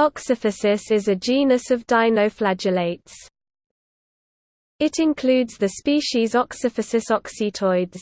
Oxyphysis is a genus of dinoflagellates. It includes the species Oxyphysis oxytoides.